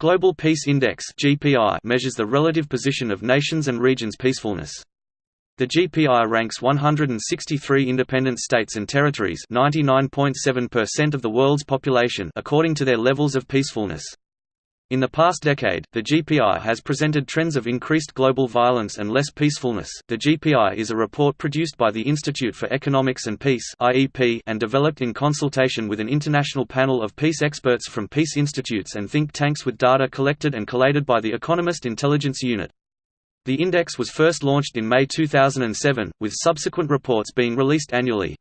Global Peace Index measures the relative position of nations and regions' peacefulness. The GPI ranks 163 independent states and territories 99.7% of the world's population according to their levels of peacefulness. In the past decade, the GPI has presented trends of increased global violence and less peacefulness. The GPI is a report produced by the Institute for Economics and Peace (IEP) and developed in consultation with an international panel of peace experts from peace institutes and think tanks with data collected and collated by the Economist Intelligence Unit. The index was first launched in May 2007, with subsequent reports being released annually.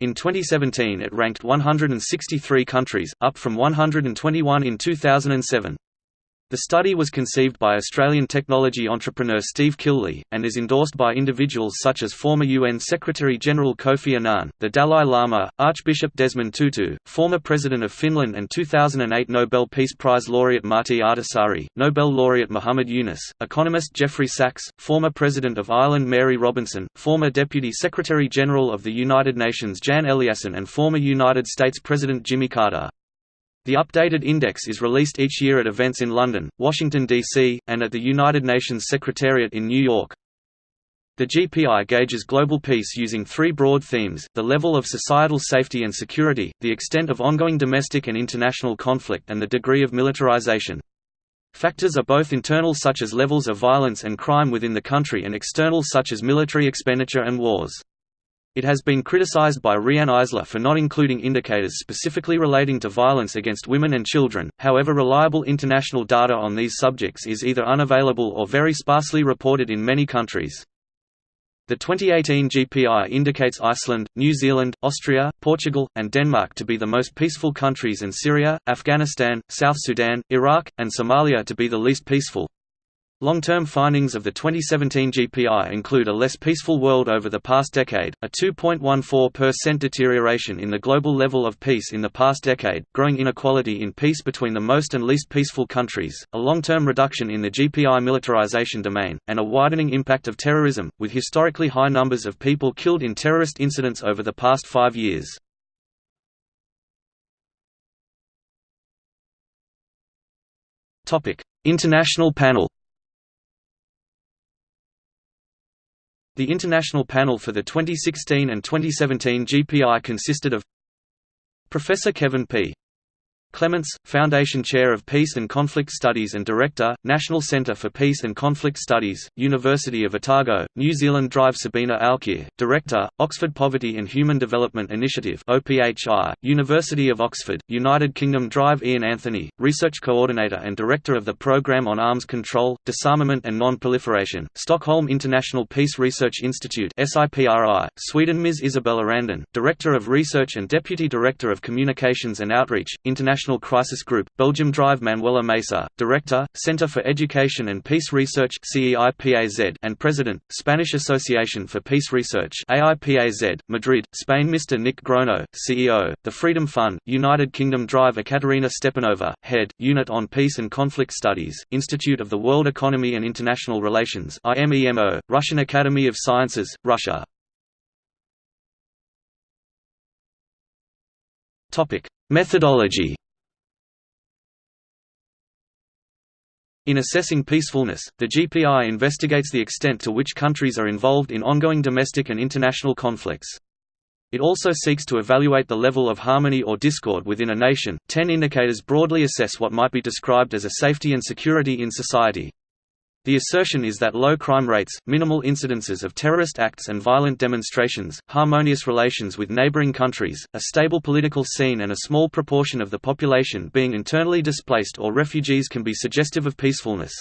In 2017 it ranked 163 countries, up from 121 in 2007. The study was conceived by Australian technology entrepreneur Steve Killelea, and is endorsed by individuals such as former UN Secretary-General Kofi Annan, the Dalai Lama, Archbishop Desmond Tutu, former President of Finland and 2008 Nobel Peace Prize laureate Martti Ahtisaari, Nobel laureate Muhammad Yunus, economist Jeffrey Sachs, former President of Ireland Mary Robinson, former Deputy Secretary-General of the United Nations Jan Eliasson and former United States President Jimmy Carter. The updated index is released each year at events in London, Washington, D.C., and at the United Nations Secretariat in New York. The GPI gauges global peace using three broad themes, the level of societal safety and security, the extent of ongoing domestic and international conflict and the degree of militarization. Factors are both internal such as levels of violence and crime within the country and external such as military expenditure and wars. It has been criticized by Riane Eisler for not including indicators specifically relating to violence against women and children, however reliable international data on these subjects is either unavailable or very sparsely reported in many countries. The 2018 GPI indicates Iceland, New Zealand, Austria, Portugal, and Denmark to be the most peaceful countries and Syria, Afghanistan, South Sudan, Iraq, and Somalia to be the least peaceful. Long-term findings of the 2017 GPI include a less peaceful world over the past decade, a 2.14% deterioration in the global level of peace in the past decade, growing inequality in peace between the most and least peaceful countries, a long-term reduction in the GPI militarization domain, and a widening impact of terrorism, with historically high numbers of people killed in terrorist incidents over the past five years. International panel The international panel for the 2016 and 2017 GPI consisted of Professor Kevin P. Clements, Foundation Chair of Peace and Conflict Studies and Director, National Centre for Peace and Conflict Studies, University of Otago, New Zealand Drive Sabina Alkire, Director, Oxford Poverty and Human Development Initiative OPHI, University of Oxford, United Kingdom Drive Ian Anthony, Research Coordinator and Director of the Programme on Arms Control, Disarmament and Non-Proliferation, Stockholm International Peace Research Institute SIPRI, Sweden Ms. Isabelle Arradon, Director of Research and Deputy Director of Communications and Outreach, International International Crisis Group, Belgium Drive Manuela Mesa, Director, Center for Education and Peace Research and President, Spanish Association for Peace Research Madrid, Spain Mr. Nick Grono, CEO, The Freedom Fund, United Kingdom Drive Ekaterina Stepanova, Head, Unit on Peace and Conflict Studies, Institute of the World Economy and International Relations Russian Academy of Sciences, Russia Methodology In assessing peacefulness, the GPI investigates the extent to which countries are involved in ongoing domestic and international conflicts. It also seeks to evaluate the level of harmony or discord within a nation. Ten indicators broadly assess what might be described as a safety and security in society. The assertion is that low crime rates, minimal incidences of terrorist acts and violent demonstrations, harmonious relations with neighboring countries, a stable political scene and a small proportion of the population being internally displaced or refugees can be suggestive of peacefulness.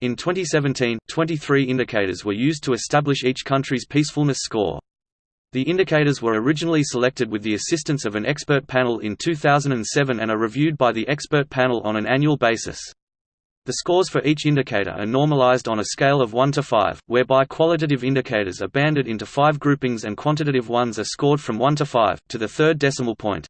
In 2017, 23 indicators were used to establish each country's peacefulness score. The indicators were originally selected with the assistance of an expert panel in 2007 and are reviewed by the expert panel on an annual basis. The scores for each indicator are normalized on a scale of 1 to 5, whereby qualitative indicators are banded into five groupings and quantitative ones are scored from 1 to 5, to the third decimal point.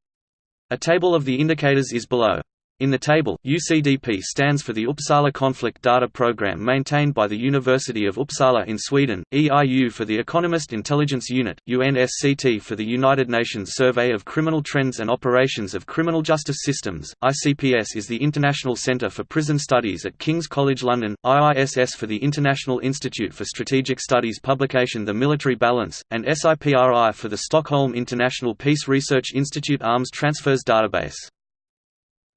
A table of the indicators is below. In the table, UCDP stands for the Uppsala Conflict Data Program maintained by the University of Uppsala in Sweden, EIU for the Economist Intelligence Unit, UNSCT for the United Nations Survey of Criminal Trends and Operations of Criminal Justice Systems, ICPS is the International Centre for Prison Studies at King's College London, IISS for the International Institute for Strategic Studies publication The Military Balance, and SIPRI for the Stockholm International Peace Research Institute Arms Transfers Database.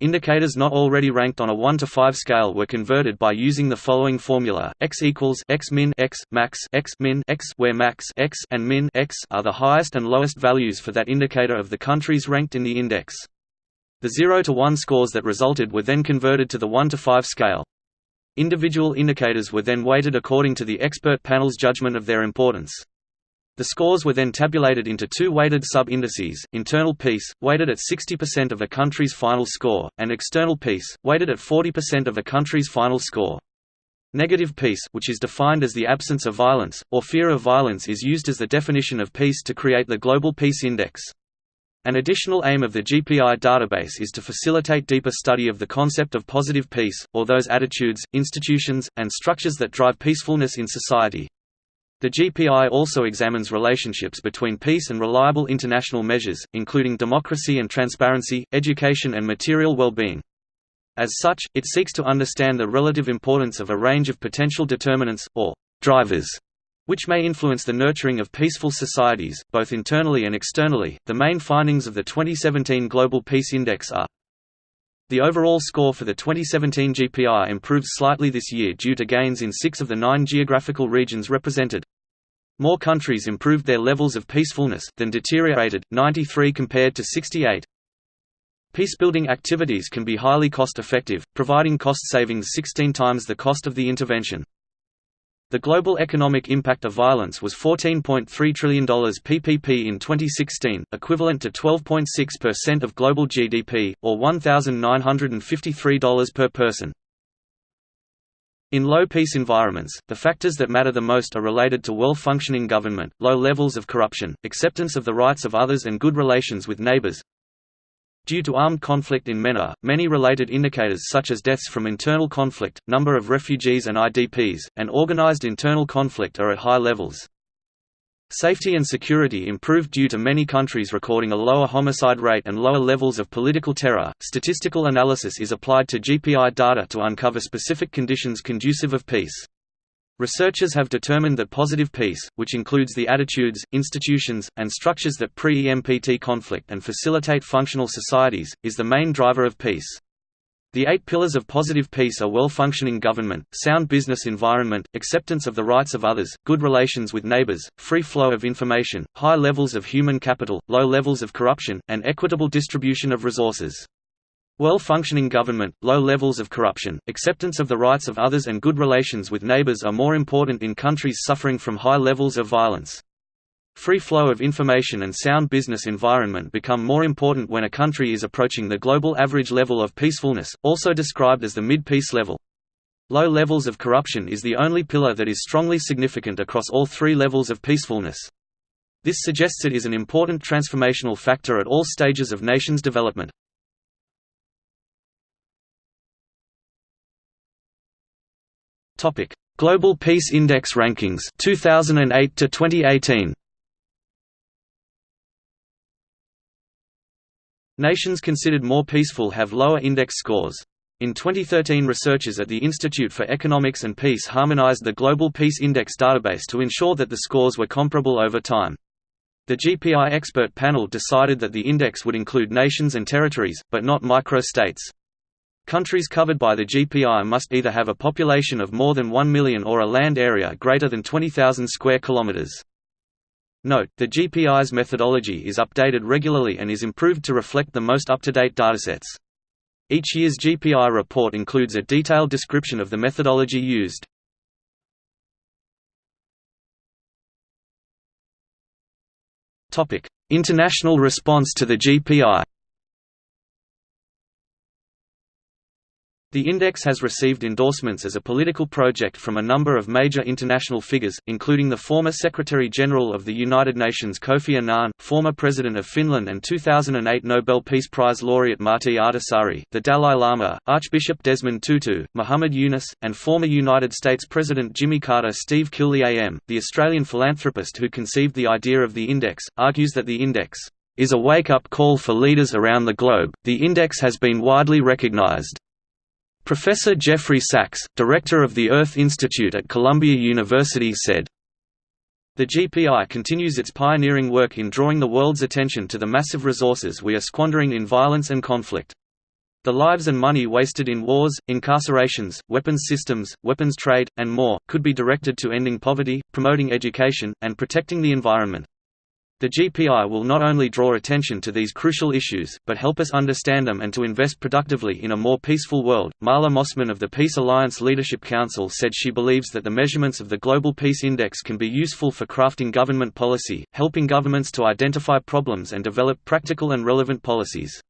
Indicators not already ranked on a 1 to 5 scale were converted by using the following formula: x equals x min x max x min x, where max x and min x are the highest and lowest values for that indicator of the countries ranked in the index. The 0 to 1 scores that resulted were then converted to the 1 to 5 scale. Individual indicators were then weighted according to the expert panel's judgment of their importance. The scores were then tabulated into two weighted sub-indices, internal peace, weighted at 60% of a country's final score, and external peace, weighted at 40% of a country's final score. Negative peace which is defined as the absence of violence, or fear of violence is used as the definition of peace to create the Global Peace Index. An additional aim of the GPI database is to facilitate deeper study of the concept of positive peace, or those attitudes, institutions, and structures that drive peacefulness in society. The GPI also examines relationships between peace and reliable international measures, including democracy and transparency, education and material well-being. As such, it seeks to understand the relative importance of a range of potential determinants, or drivers, which may influence the nurturing of peaceful societies, both internally and externally. The main findings of the 2017 Global Peace Index are the overall score for the 2017 GPI improved slightly this year due to gains in six of the nine geographical regions represented. More countries improved their levels of peacefulness, than deteriorated, 93 compared to 68. Peacebuilding activities can be highly cost-effective, providing cost savings 16 times the cost of the intervention. The global economic impact of violence was $14.3 trillion PPP in 2016, equivalent to 12.6% of global GDP, or $1,953 per person. In low-peace environments, the factors that matter the most are related to well-functioning government, low levels of corruption, acceptance of the rights of others and good relations with neighbors. Due to armed conflict in MENA, many related indicators such as deaths from internal conflict, number of refugees and IDPs, and organized internal conflict are at high levels. Safety and security improved due to many countries recording a lower homicide rate and lower levels of political terror. Statistical analysis is applied to GPI data to uncover specific conditions conducive of peace. Researchers have determined that positive peace, which includes the attitudes, institutions, and structures that pre-EMPT conflict and facilitate functional societies, is the main driver of peace. The eight pillars of positive peace are well-functioning government, sound business environment, acceptance of the rights of others, good relations with neighbors, free flow of information, high levels of human capital, low levels of corruption, and equitable distribution of resources. Well-functioning government, low levels of corruption, acceptance of the rights of others and good relations with neighbors are more important in countries suffering from high levels of violence. Free flow of information and sound business environment become more important when a country is approaching the global average level of peacefulness, also described as the mid-peace level. Low levels of corruption is the only pillar that is strongly significant across all three levels of peacefulness. This suggests it is an important transformational factor at all stages of nations' development. Global Peace Index rankings 2008 to 2018 Nations considered more peaceful have lower index scores. In 2013 researchers at the Institute for Economics and Peace harmonized the Global Peace Index database to ensure that the scores were comparable over time. The GPI expert panel decided that the index would include nations and territories, but not micro-states. Countries covered by the GPI must either have a population of more than 1 million or a land area greater than 20,000 square kilometers. Note, the GPI's methodology is updated regularly and is improved to reflect the most up-to-date datasets. Each year's GPI report includes a detailed description of the methodology used. International response to the GPI The index has received endorsements as a political project from a number of major international figures, including the former Secretary-General of the United Nations Kofi Annan, former President of Finland and 2008 Nobel Peace Prize laureate Martti Ahtisaari, the Dalai Lama, Archbishop Desmond Tutu, Muhammad Yunus, and former United States President Jimmy Carter Steve Killelea AM. The Australian philanthropist who conceived the idea of the index, argues that the index is a wake-up call for leaders around the globe. The index has been widely recognized Professor Jeffrey Sachs, director of the Earth Institute at Columbia University said, the GPI continues its pioneering work in drawing the world's attention to the massive resources we are squandering in violence and conflict. The lives and money wasted in wars, incarcerations, weapons systems, weapons trade, and more, could be directed to ending poverty, promoting education, and protecting the environment. The GPI will not only draw attention to these crucial issues, but help us understand them and to invest productively in a more peaceful world. Marla Mossman of the Peace Alliance Leadership Council said she believes that the measurements of the Global Peace Index can be useful for crafting government policy, helping governments to identify problems and develop practical and relevant policies.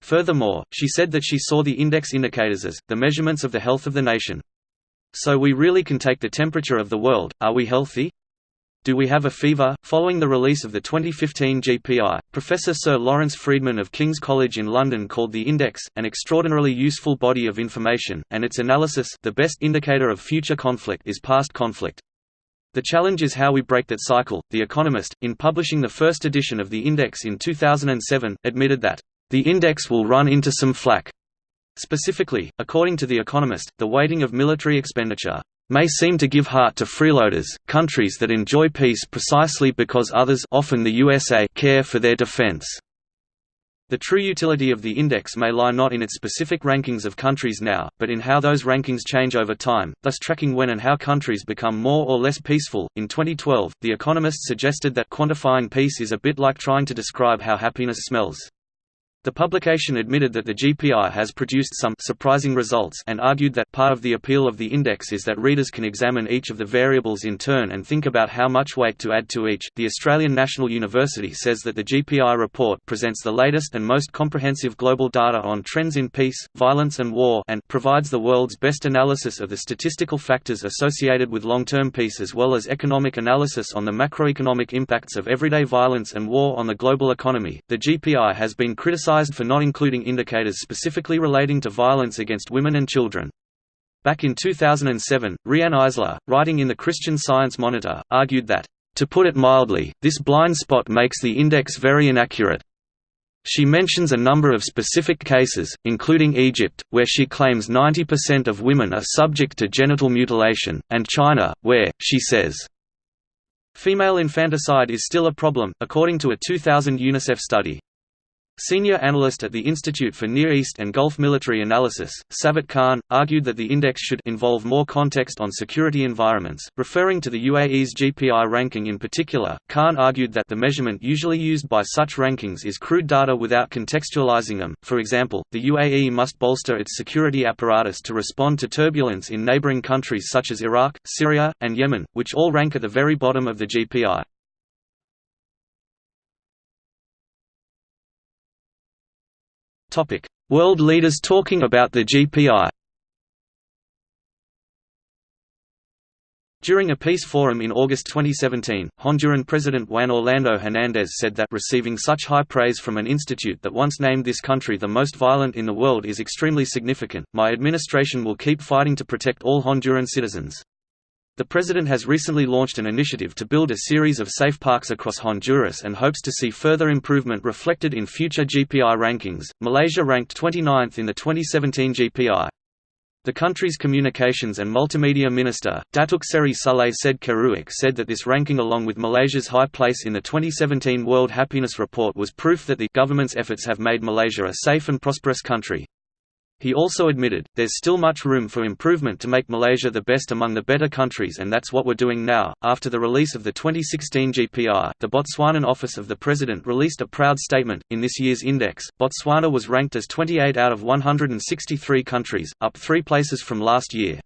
Furthermore, she said that she saw the index indicators as the measurements of the health of the nation. So we really can take the temperature of the world, are we healthy? Do We Have a Fever? Following the release of the 2015 GPI, Professor Sir Lawrence Freedman of King's College in London called the Index, an extraordinarily useful body of information, and its analysis the best indicator of future conflict is past conflict. The challenge is how we break that cycle. The Economist, in publishing the first edition of the Index in 2007, admitted that, the Index will run into some flack. Specifically, according to The Economist, the weighting of military expenditure may seem to give heart to freeloaders, countries that enjoy peace precisely because others often the USA care for their defense. The true utility of the index may lie not in its specific rankings of countries now, but in how those rankings change over time, thus tracking when and how countries become more or less peaceful. In 2012, The Economist suggested that quantifying peace is a bit like trying to describe how happiness smells. The publication admitted that the GPI has produced some surprising results and argued that part of the appeal of the index is that readers can examine each of the variables in turn and think about how much weight to add to each. The Australian National University says that the GPI report presents the latest and most comprehensive global data on trends in peace, violence and war and provides the world's best analysis of the statistical factors associated with long-term peace as well as economic analysis on the macroeconomic impacts of everyday violence and war on the global economy. The GPI has been criticized criticized for not including indicators specifically relating to violence against women and children. Back in 2007, Riane Eisler, writing in the Christian Science Monitor, argued that, "...to put it mildly, this blind spot makes the index very inaccurate." She mentions a number of specific cases, including Egypt, where she claims 90% of women are subject to genital mutilation, and China, where, she says, female infanticide is still a problem, according to a 2000 UNICEF study. Senior analyst at the Institute for Near East and Gulf Military Analysis, Sabahat Khan, argued that the index should involve more context on security environments. Referring to the UAE's GPI ranking in particular, Khan argued that the measurement usually used by such rankings is crude data without contextualizing them. For example, the UAE must bolster its security apparatus to respond to turbulence in neighboring countries such as Iraq, Syria, and Yemen, which all rank at the very bottom of the GPI. Topic: World leaders talking about the GPI. During a peace forum in August 2017, Honduran President Juan Orlando Hernández said that receiving such high praise from an institute that once named this country the most violent in the world is extremely significant. My administration will keep fighting to protect all Honduran citizens. The president has recently launched an initiative to build a series of safe parks across Honduras and hopes to see further improvement reflected in future GPI rankings. Malaysia ranked 29th in the 2017 GPI. The country's communications and multimedia minister, Datuk Seri Saleh Said Keruak said that this ranking along with Malaysia's high place in the 2017 World Happiness Report was proof that the government's efforts have made Malaysia a safe and prosperous country. He also admitted, there's still much room for improvement to make Malaysia the best among the better countries and that's what we're doing now. After the release of the 2016 GPI, the Botswanan Office of the President released a proud statement. In this year's index, Botswana was ranked as 28 out of 163 countries, up three places from last year.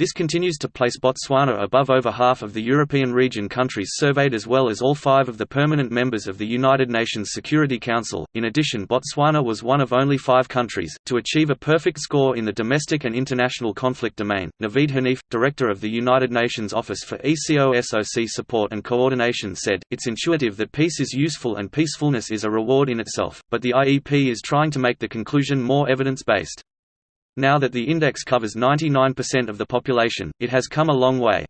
This continues to place Botswana above over half of the European region countries surveyed as well as all five of the permanent members of the United Nations Security Council. In addition, Botswana was one of only five countries to achieve a perfect score in the domestic and international conflict domain. Naveed Hanif, director of the United Nations Office for ECOSOC Support and Coordination, said, It's intuitive that peace is useful and peacefulness is a reward in itself, but the IEP is trying to make the conclusion more evidence based. Now that the index covers 99% of the population, it has come a long way.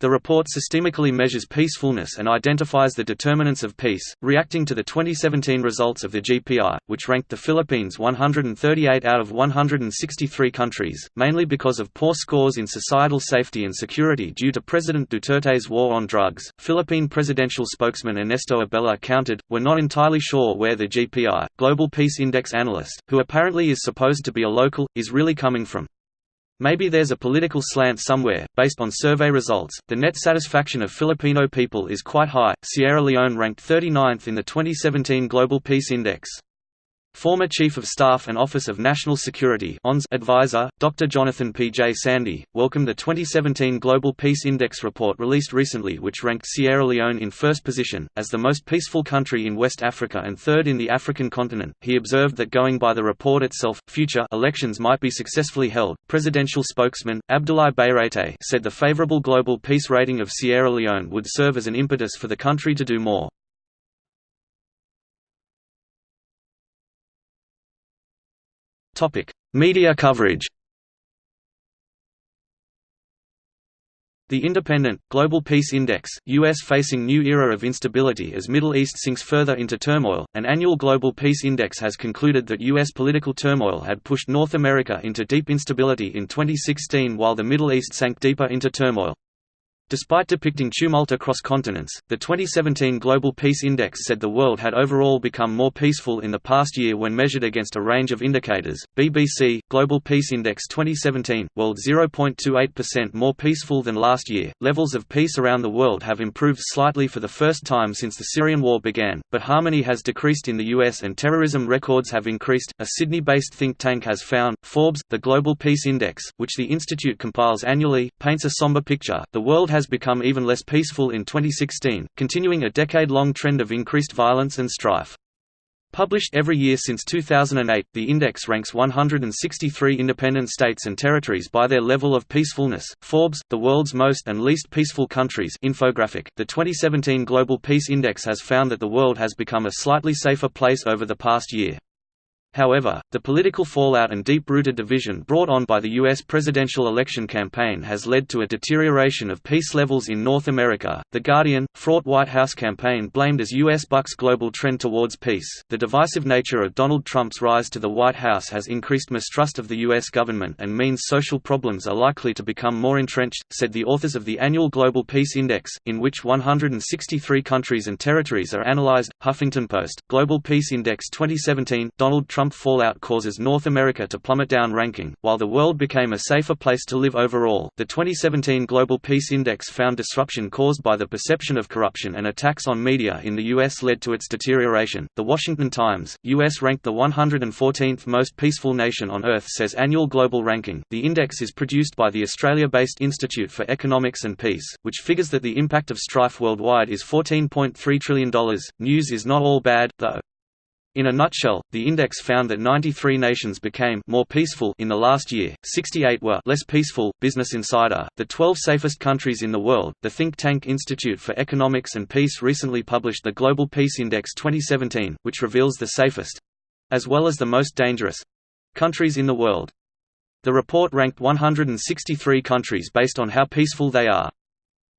The report systemically measures peacefulness and identifies the determinants of peace, reacting to the 2017 results of the GPI, which ranked the Philippines 138 out of 163 countries, mainly because of poor scores in societal safety and security due to President Duterte's war on drugs. Philippine presidential spokesman Ernesto Abella countered, We're not entirely sure where the GPI, Global Peace Index analyst, who apparently is supposed to be a local, is really coming from. Maybe there's a political slant somewhere. Based on survey results, the net satisfaction of Filipino people is quite high. Sierra Leone ranked 39th in the 2017 Global Peace Index. Former Chief of Staff and Office of National Security advisor, Dr. Jonathan P. J. Sandy, welcomed the 2017 Global Peace Index report released recently which ranked Sierra Leone in first position, as the most peaceful country in West Africa and third in the African continent. He observed that going by the report itself, future elections might be successfully held. Presidential spokesman, Abdulai Bayraytay said the favorable global peace rating of Sierra Leone would serve as an impetus for the country to do more. Topic: Media coverage. The Independent, Global Peace Index, U.S. facing new era of instability as Middle East sinks further into turmoil. An annual Global Peace Index has concluded that U.S. political turmoil had pushed North America into deep instability in 2016 while the Middle East sank deeper into turmoil. Despite depicting tumult across continents, the 2017 Global Peace Index said the world had overall become more peaceful in the past year when measured against a range of indicators. BBC Global Peace Index 2017 World 0.28% more peaceful than last year. Levels of peace around the world have improved slightly for the first time since the Syrian war began, but harmony has decreased in the US and terrorism records have increased. A Sydney-based think tank has found Forbes, the Global Peace Index, which the institute compiles annually, paints a somber picture. The world has has become even less peaceful in 2016, continuing a decade-long trend of increased violence and strife. Published every year since 2008, the index ranks 163 independent states and territories by their level of peacefulness. Forbes, the world's most and least peaceful countries infographic. The 2017 Global Peace Index has found that the world has become a slightly safer place over the past year. However, the political fallout and deep-rooted division brought on by the U.S. presidential election campaign has led to a deterioration of peace levels in North America. The Guardian, fraught White House campaign blamed as U.S. bucks global trend towards peace. The divisive nature of Donald Trump's rise to the White House has increased mistrust of the U.S. government and means social problems are likely to become more entrenched, said the authors of the annual Global Peace Index, in which 163 countries and territories are analyzed. Huffington Post, Global Peace Index 2017, Donald Trump Trump fallout causes North America to plummet down ranking, while the world became a safer place to live overall. The 2017 Global Peace Index found disruption caused by the perception of corruption and attacks on media in the U.S. led to its deterioration. The Washington Times, U.S. ranked the 114th most peaceful nation on Earth, says annual global ranking. The index is produced by the Australia based Institute for Economics and Peace, which figures that the impact of strife worldwide is $14.3 trillion. News is not all bad, though. In a nutshell, the index found that 93 nations became more peaceful in the last year, 68 were less peaceful. Business Insider, the 12 safest countries in the world, the think tank Institute for Economics and Peace recently published the Global Peace Index 2017, which reveals the safest as well as the most dangerous countries in the world. The report ranked 163 countries based on how peaceful they are.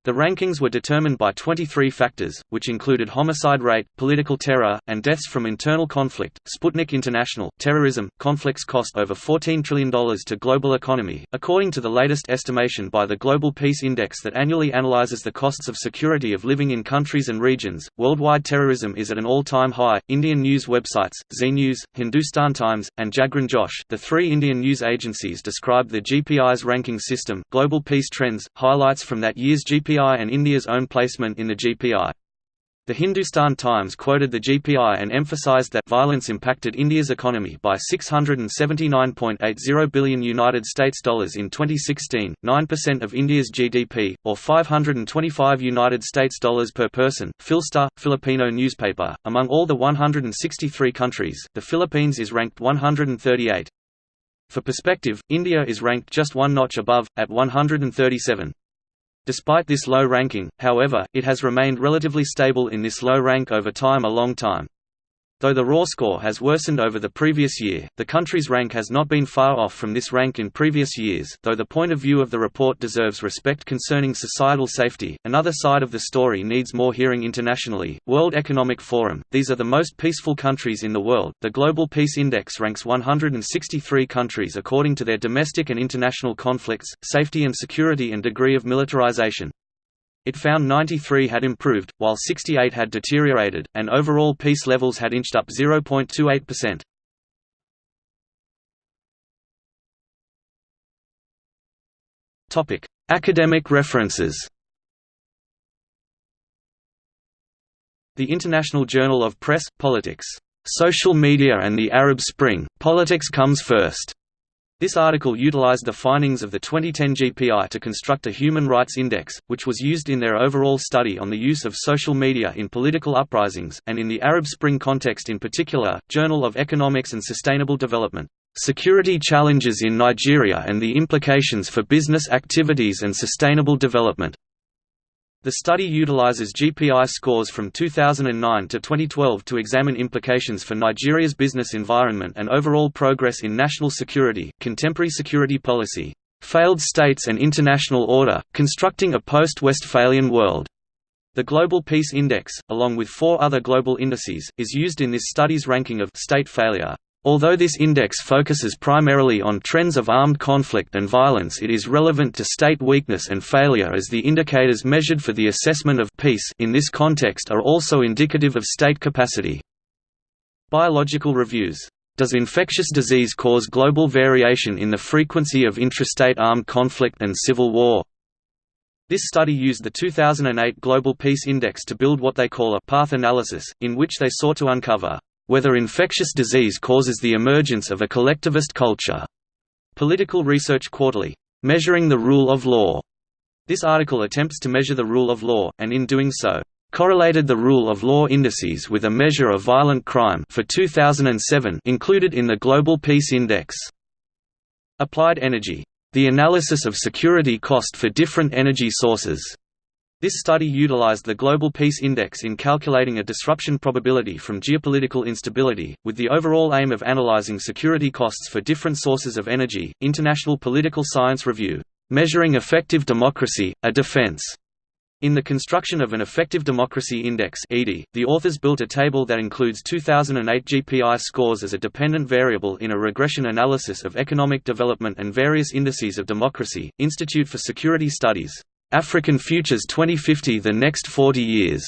The rankings were determined by 23 factors, which included homicide rate, political terror, and deaths from internal conflict. Sputnik International, terrorism, conflicts cost over $14 trillion to global economy, according to the latest estimation by the Global Peace Index that annually analyzes the costs of security of living in countries and regions. Worldwide terrorism is at an all-time high. Indian news websites, Zee News, Hindustan Times, and Jagran Josh, the three Indian news agencies describe the GPI's ranking system. Global Peace Trends highlights from that year's GPI GPI and India's own placement in the GPI. The Hindustan Times quoted the GPI and emphasized that violence impacted India's economy by 679.80 billion United States dollars in 2016, 9% of India's GDP, or 525 United States dollars per person. Philstar, Filipino newspaper. Among all the 163 countries, the Philippines is ranked 138. For perspective, India is ranked just one notch above, at 137. Despite this low ranking, however, it has remained relatively stable in this low rank over time a long time. Though the raw score has worsened over the previous year, the country's rank has not been far off from this rank in previous years. Though the point of view of the report deserves respect concerning societal safety, another side of the story needs more hearing internationally. World Economic Forum These are the most peaceful countries in the world. The Global Peace Index ranks 163 countries according to their domestic and international conflicts, safety and security, and degree of militarization. It found 93 had improved, while 68 had deteriorated, and overall peace levels had inched up 0.28%. Topic: Academic references. The International Journal of Press, Politics. Social Media and the Arab Spring, Politics Comes First. This article utilized the findings of the 2010 GPI to construct a human rights index, which was used in their overall study on the use of social media in political uprisings, and in the Arab Spring context in particular, Journal of Economics and Sustainable Development. Security challenges in Nigeria and the implications for business activities and sustainable development. The study utilizes GPI scores from 2009 to 2012 to examine implications for Nigeria's business environment and overall progress in national security, contemporary security policy, failed states and international order, constructing a post-Westphalian world. The Global Peace Index, along with four other global indices, is used in this study's ranking of state failure. Although this index focuses primarily on trends of armed conflict and violence it is relevant to state weakness and failure as the indicators measured for the assessment of peace in this context are also indicative of state capacity. Biological reviews. Does infectious disease cause global variation in the frequency of intrastate armed conflict and civil war? This study used the 2008 Global Peace Index to build what they call a path analysis, in which they sought to uncover whether infectious disease causes the emergence of a collectivist culture. Political Research Quarterly. Measuring the Rule of Law. This article attempts to measure the rule of law, and in doing so, correlated the rule of law indices with a measure of violent crime for 2007 included in the Global Peace Index. Applied Energy. The analysis of security cost for different energy sources. This study utilized the Global Peace Index in calculating a disruption probability from geopolitical instability, with the overall aim of analyzing security costs for different sources of energy. International Political Science Review. Measuring Effective Democracy, a Defense. In the construction of an Effective Democracy Index the authors built a table that includes 2008 GPI scores as a dependent variable in a regression analysis of economic development and various indices of democracy. Institute for Security Studies African Futures 2050 The next 40 years.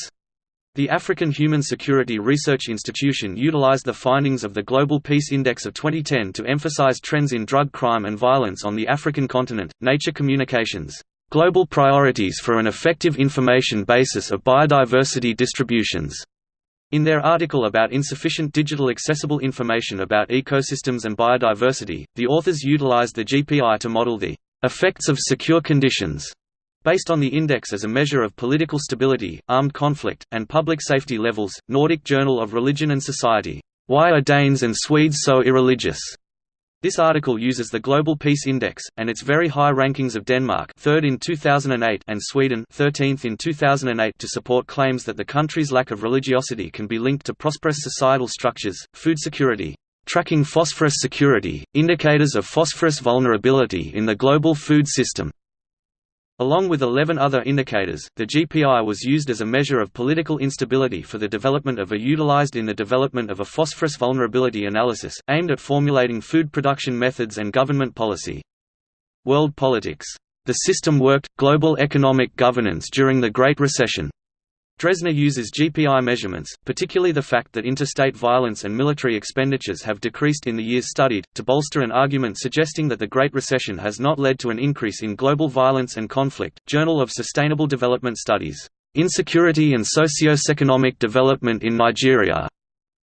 The African Human Security Research Institution utilized the findings of the Global Peace Index of 2010 to emphasize trends in drug crime and violence on the African continent. Nature Communications. Global Priorities for an Effective Information Basis of Biodiversity Distributions. In their article about insufficient digital accessible information about ecosystems and biodiversity, the authors utilized the GPI to model the effects of secure conditions Based on the index as a measure of political stability, armed conflict, and public safety levels, Nordic Journal of Religion and Society. Why are Danes and Swedes so irreligious? This article uses the Global Peace Index, and its very high rankings of Denmark 3rd in 2008 and Sweden 13th in 2008 to support claims that the country's lack of religiosity can be linked to prosperous societal structures, food security, tracking phosphorus security, indicators of phosphorus vulnerability in the global food system, Along with 11 other indicators, the GPI was used as a measure of political instability for the development of a utilized in the development of a phosphorus vulnerability analysis, aimed at formulating food production methods and government policy. World politics. The system worked, global economic governance during the Great Recession. Drezner uses GPI measurements, particularly the fact that interstate violence and military expenditures have decreased in the years studied, to bolster an argument suggesting that the Great Recession has not led to an increase in global violence and conflict. Journal of Sustainable Development Studies. Insecurity and Socio-Economic Development in Nigeria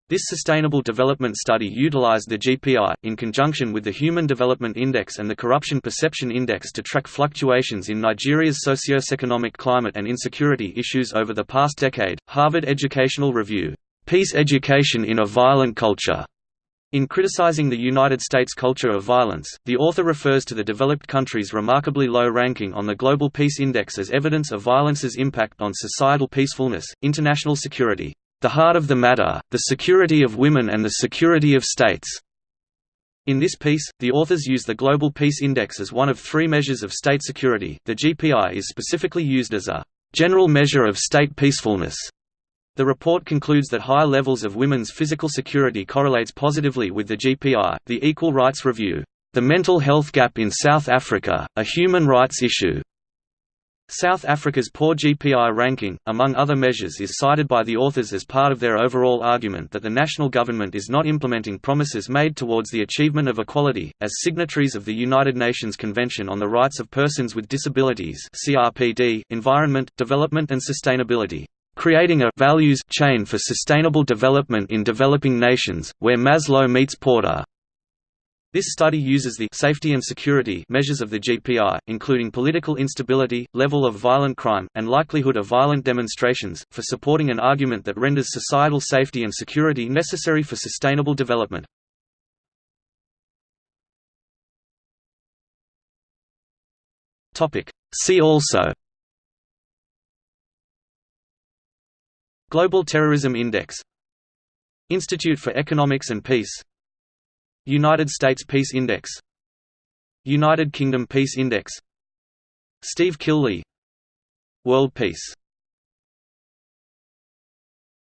this Sustainable Development Study utilized the GPI, in conjunction with the Human Development Index and the Corruption Perception Index to track fluctuations in Nigeria's socio-economic climate and insecurity issues over the past decade. Harvard Educational Review, Peace Education in a Violent Culture. In criticizing the United States culture of violence, the author refers to the developed country's remarkably low ranking on the Global Peace Index as evidence of violence's impact on societal peacefulness, international security, the heart of the matter, the security of women and the security of states. In this piece, the authors use the Global Peace Index as one of three measures of state security. The GPI is specifically used as a general measure of state peacefulness. The report concludes that high levels of women's physical security correlates positively with the GPI. The Equal Rights Review, The Mental Health Gap in South Africa, a Human Rights Issue, South Africa's poor GPI ranking, among other measures is cited by the authors as part of their overall argument that the national government is not implementing promises made towards the achievement of equality. As signatories of the United Nations Convention on the Rights of Persons with Disabilities (CRPD), Environment, Development and Sustainability, creating a values chain for sustainable development in developing nations, where Maslow meets Porter. This study uses the safety and security measures of the GPI, including political instability, level of violent crime, and likelihood of violent demonstrations, for supporting an argument that renders societal safety and security necessary for sustainable development. See also Global Terrorism Index Institute for Economics and Peace United States Peace Index. United Kingdom Peace Index. Steve Killelea World Peace